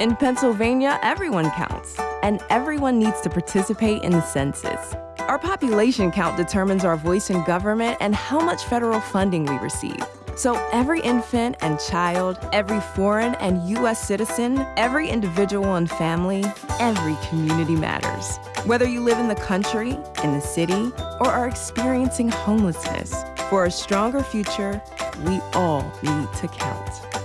In Pennsylvania, everyone counts, and everyone needs to participate in the census. Our population count determines our voice in government and how much federal funding we receive. So every infant and child, every foreign and U.S. citizen, every individual and family, every community matters. Whether you live in the country, in the city, or are experiencing homelessness, for a stronger future, we all need to count.